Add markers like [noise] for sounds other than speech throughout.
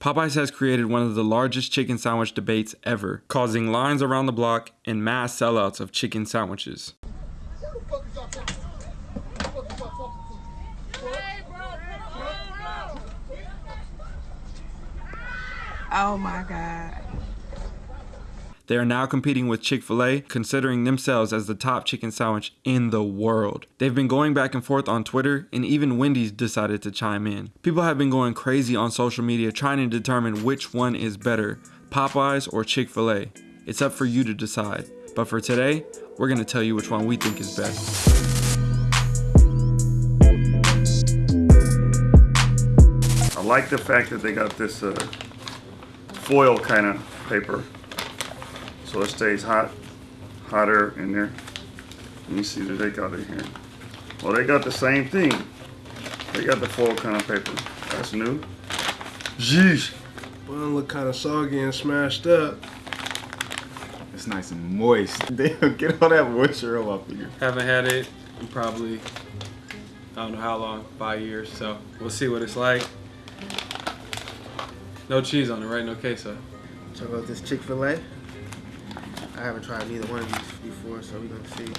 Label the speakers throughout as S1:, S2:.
S1: Popeyes has created one of the largest chicken sandwich debates ever, causing lines around the block and mass sellouts of chicken sandwiches.
S2: Oh my God.
S1: They are now competing with Chick fil A, considering themselves as the top chicken sandwich in the world. They've been going back and forth on Twitter, and even Wendy's decided to chime in. People have been going crazy on social media trying to determine which one is better Popeyes or Chick fil A. It's up for you to decide. But for today, we're to tell you which one we think is best.
S3: I like the fact that they got this uh, foil kind of paper. So it stays hot, hotter in there. Let me see what they got in here. Well, they got the same thing. They got the foil kind of paper. That's new. Jeez.
S4: Bun look kind of soggy and smashed up.
S5: It's nice and moist. [laughs] Damn, get all that moisture off of you.
S1: Haven't had it in probably, I don't know how long, five years. So we'll see what it's like. No cheese on it, right? No queso.
S6: Check out this Chick Fil A. I haven't tried neither one of these before, so we're gonna see.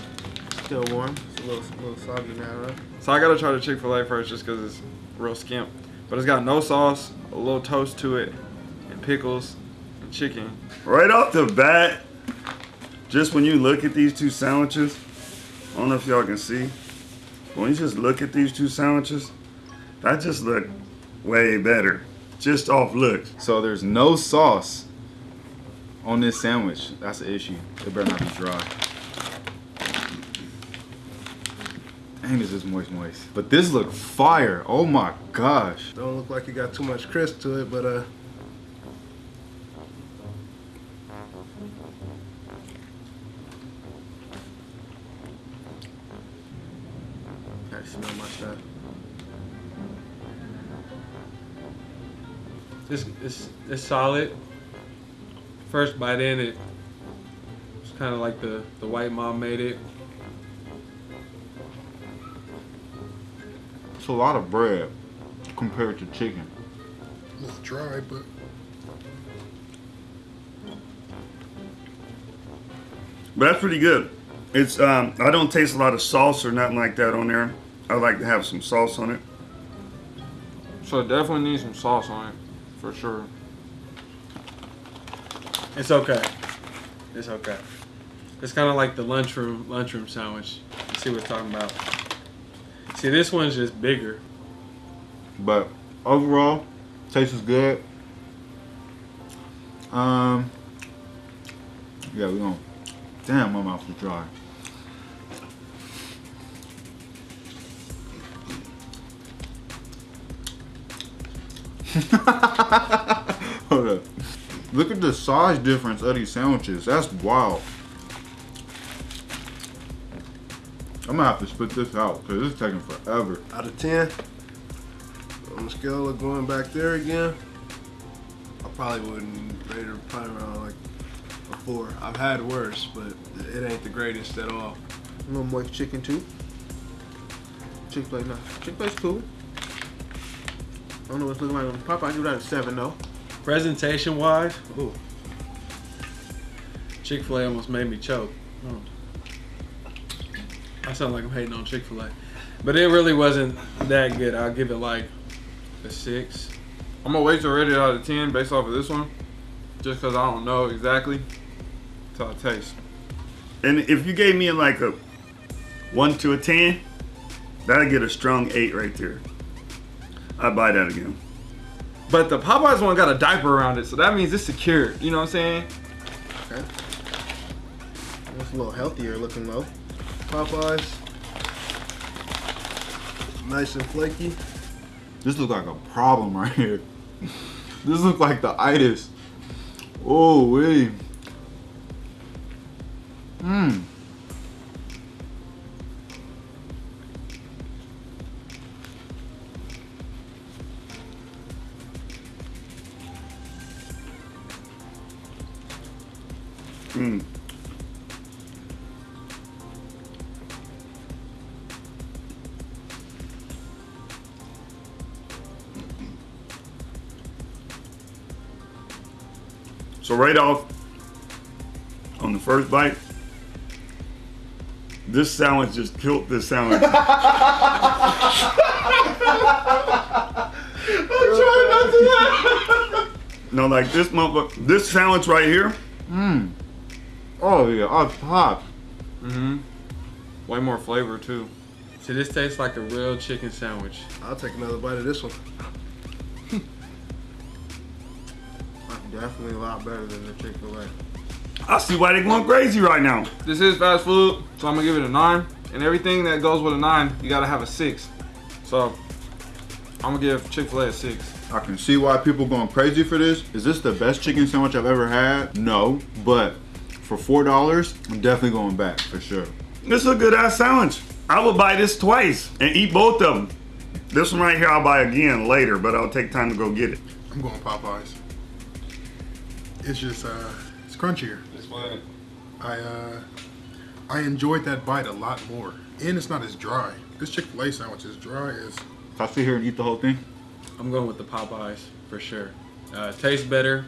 S6: Still warm. It's a little, a little soggy now, though.
S1: So I gotta try the Chick fil A first just because it's real skimp. But it's got no sauce, a little toast to it, and pickles, and chicken.
S3: Right off the bat, just when you look at these two sandwiches, I don't know if y'all can see, but when you just look at these two sandwiches, that just look way better. Just off looks.
S5: So there's no sauce on this sandwich. That's the issue. It better not be dry. Dang, this is moist, moist. But this look fire. Oh my gosh.
S4: Don't look like it got too much crisp to it, but uh.
S6: Gotta smell my stuff.
S1: It's, it's, it's solid. First bite in it, it's kind of like the, the white mom made it.
S5: It's a lot of bread compared to chicken.
S4: It's dry, but
S3: But that's pretty good. It's um, I don't taste a lot of sauce or nothing like that on there. I like to have some sauce on it.
S1: So it definitely needs some sauce on it, for sure. It's okay. It's okay. It's kind of like the lunchroom lunchroom sandwich. You see what I'm talking about? See, this one's just bigger.
S5: But overall, taste is good. Um, yeah, we gonna. Damn, my mouth is dry. Hold [laughs] up. Look at the size difference of these sandwiches. That's wild. I'm gonna have to spit this out because it's taking forever.
S4: out of 10, on the scale of going back there again, I probably wouldn't rate it probably around like a 4. I've had worse, but it ain't the greatest at all.
S6: A little moist chicken too. Chick Fil A, no. Chick Fil A's cool. I don't know what's looking like on Popeye. I give that a seven though.
S1: Presentation wise, ooh. Chick fil A almost made me choke. Oh. I sound like I'm hating on Chick fil A. But it really wasn't that good. I'll give it like a six. I'm gonna wait to rate it out of 10 based off of this one. Just because I don't know exactly. Till I taste.
S3: And if you gave me like a one to a ten, that'd get a strong eight right there. I'd buy that again.
S1: But the Popeyes one got a diaper around it, so that means it's secure. You know what I'm saying?
S6: Okay. It's a little healthier looking though.
S4: Popeyes, nice and flaky.
S5: This look like a problem right here. [laughs] this look like the itis. Oh wait. Mmm.
S3: Mm. So right off on the first bite, this sandwich just killed this sandwich. [laughs] no, like this motherfucker, this sandwich right here,
S5: Oh yeah, off top.
S1: Mm-hmm. Way more flavor too.
S7: See, this tastes like a real chicken sandwich.
S4: I'll take another bite of this one. [laughs]
S6: Definitely a lot better than the Chick Fil A.
S3: I see why they're going crazy right now.
S1: This is fast food, so I'm gonna give it a nine. And everything that goes with a nine, you gotta have a six. So I'm gonna give Chick-fil-A a six.
S5: I can see why people going crazy for this. Is this the best chicken sandwich I've ever had? No, but for four dollars, I'm definitely going back for sure.
S3: This is a good ass sandwich. I would buy this twice and eat both of them. This one right here I'll buy again later, but I'll take time to go get it.
S8: I'm going Popeyes. It's just uh, it's crunchier. It's fine. I uh, I enjoyed that bite a lot more, and it's not as dry. This Chick Fil A sandwich is dry as.
S5: If I sit here and eat the whole thing,
S7: I'm going with the Popeyes for sure. Uh, tastes better,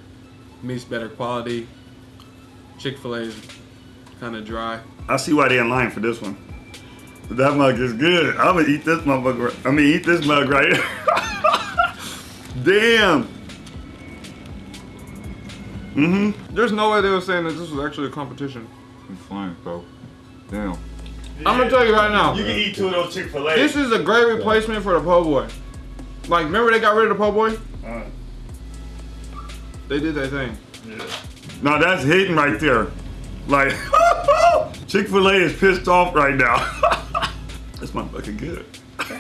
S7: meats better quality. Chick Fil A is kind of dry.
S3: I see why they in line for this one. But that mug is good. I'm gonna eat this motherfucker. I mean, eat this mug right here. [laughs] Damn. Mm-hmm.
S1: There's no way they were saying that this was actually a competition.
S5: I'm flying, bro. Damn.
S1: I'm gonna tell you right now.
S3: You can eat two of those Chick Fil A.
S1: This is a great replacement for the po' boy. Like, remember they got rid of the po' boy?
S3: Uh,
S1: They did their thing.
S3: Now that's hitting right there. Like [laughs] Chick Fil A is pissed off right now. [laughs] that's my fucking good. [laughs]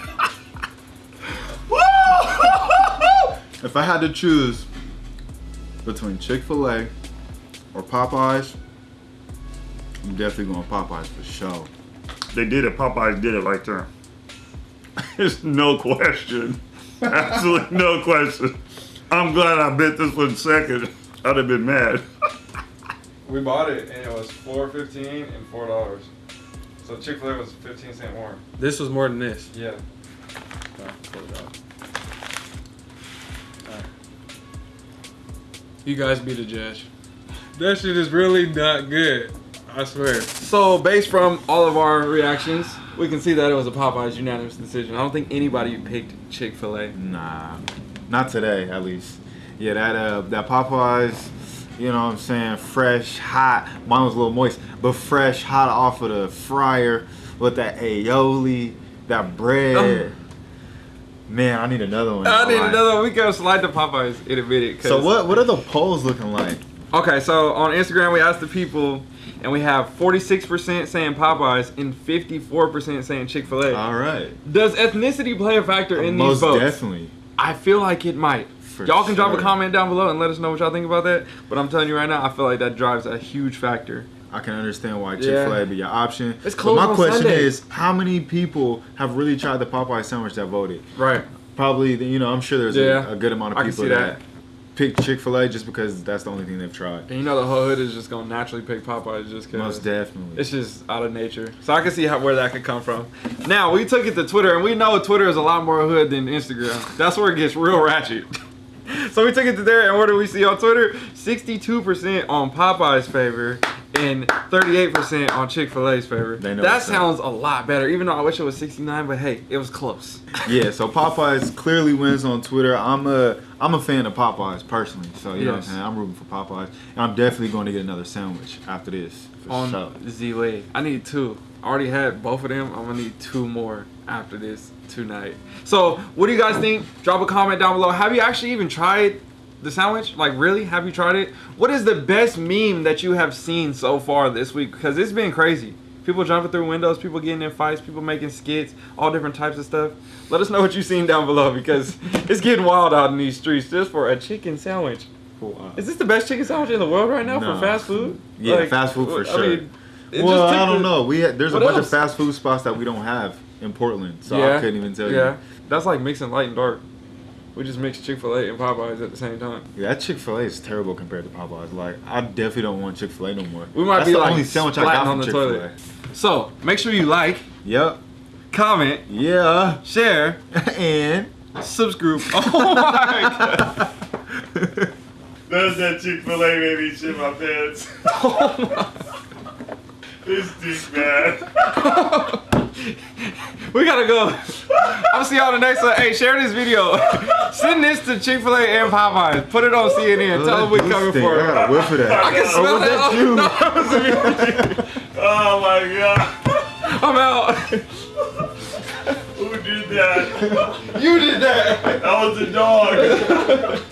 S5: If I had to choose between Chick Fil A or Popeyes, I'm definitely going Popeyes for sure.
S3: They did it. Popeyes did it right there. There's no question. Absolutely no question. I'm glad I bet this one second. I'd have been mad.
S1: We bought it and it was four fifteen and four dollars. So Chick Fil A was fifteen cent more.
S7: This was more than this.
S1: Yeah.
S7: You guys be the judge. That shit is really not good. I swear.
S1: So based from all of our reactions, we can see that it was a Popeyes unanimous decision. I don't think anybody picked Chick Fil A.
S5: Nah, not today at least. Yeah, that uh, that Popeyes, you know what I'm saying, fresh, hot. Mine was a little moist, but fresh, hot off of the fryer with that aioli, that bread. Oh. Man, I need another one.
S1: I need another one. We gotta slide to Popeyes in a minute.
S5: So what? What are the polls looking like?
S1: Okay, so on Instagram we asked the people, and we have 46% saying Popeyes and 54% saying Chick Fil A.
S5: All right,
S1: Does ethnicity play a factor in
S5: most
S1: these votes?
S5: definitely.
S1: I feel like it might.
S5: For
S1: y'all can drop a comment down below and let us know what y'all think about that. But I'm telling you right now, I feel like that drives a huge factor.
S5: I can understand why Chick Fil A
S1: Yeah.
S5: be your option.
S1: It's
S5: But my
S1: on
S5: question
S1: Sundays.
S5: is, how many people have really tried the Popeye sandwich that voted?
S1: Right.
S5: Probably, you know, I'm sure there's
S1: Yeah.
S5: a, a good amount of
S1: I can
S5: people
S1: see
S5: that,
S1: that.
S5: pick Chick Fil A just because that's the only thing they've tried.
S1: And you know the whole hood is just gonna naturally pick Popeyes just
S5: cause.
S1: Most
S5: definitely.
S1: it's just out of nature. So I can see how where that could come from. Now we took it to Twitter, and we know Twitter is a lot more hood than Instagram. That's where it gets real ratchet. [laughs] so we took it to there, and what do we see on Twitter? 62% on Popeyes' favor and 38% on Chick Fil A's favor. That
S5: what's up.
S1: sounds a lot better, even though I wish it was 69. But hey, it was close. [laughs]
S5: yeah, so Popeyes clearly wins on Twitter. I'm a I'm a fan of Popeyes personally, so you know what I'm saying. I'm rooting for Popeyes, and I'm definitely going to get another sandwich after this
S1: on
S5: sure.
S1: Z-Way. I need two. I already had both of them. I'm gonna need two more after this tonight. So, what do you guys think? Drop a comment down below. Have you actually even tried the sandwich? Like, really? Have you tried it? What is the best meme that you have seen so far this week? Because it's been crazy. People jumping through windows, people getting in fights, people making skits, all different types of stuff. Let us know what you've seen down below because [laughs] it's getting wild out in these streets just for a chicken sandwich.
S5: Wow.
S1: Uh, is this the best chicken sandwich in the world right now
S5: No.
S1: for fast food?
S5: Yeah, fast food for
S1: I
S5: sure.
S1: mean,
S5: Well, I don't
S1: the-
S5: know. We had, there's a bunch
S1: else?
S5: of fast food spots that we don't have in Portland, so
S1: yeah,
S5: I couldn't even tell you.
S1: Yeah,
S5: you.
S1: that's like mixing light and dark. We just mix Chick Fil A and Popeyes at the same time.
S5: Yeah, that Chick Fil A is terrible compared to Popeyes. Like, I definitely don't want Chick Fil A no more.
S1: We might
S5: That's
S1: be
S5: the
S1: like
S5: only sandwich I got
S1: on
S5: from
S1: the
S5: Chick Fil
S1: toilet. So make sure you like,
S5: Yep.
S1: comment,
S5: Yeah.
S1: share, [laughs]
S5: and
S1: subscribe. Oh my [laughs] god!
S3: Does that Chick Fil A made me shit my pants? oh my. [laughs] this dick man.
S1: We gotta go. I'll see y'all the next one. Hey, share this video. [laughs] Send this to Chick Fil A and Popeyes. Put it on CNN. Tell them we coming for
S5: I
S1: it.
S5: got a whiff of that.
S1: I can oh, smell
S5: was
S1: that.
S5: that [laughs]
S3: Oh my god.
S1: I'm out.
S3: Who did that?
S1: You did that.
S3: That was a dog. [laughs]